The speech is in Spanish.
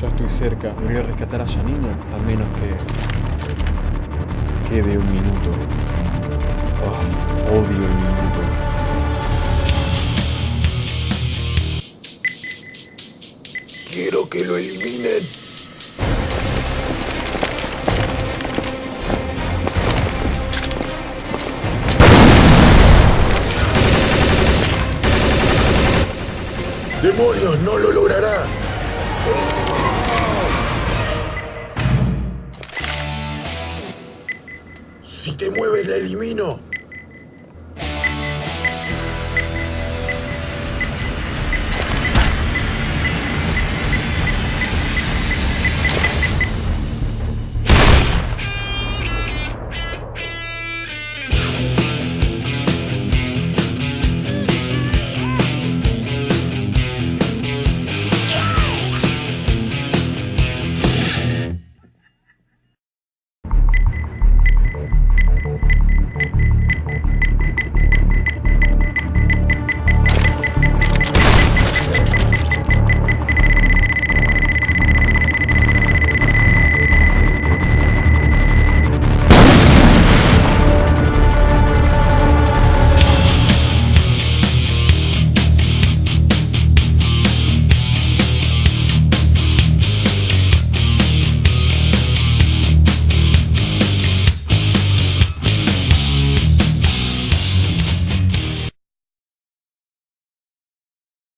Ya estoy cerca. Voy a rescatar a Janina, al menos que quede un minuto. Odio el minuto. Quiero que lo eliminen. ¡Demonios! ¡No lo logrará! Si te mueves, la elimino.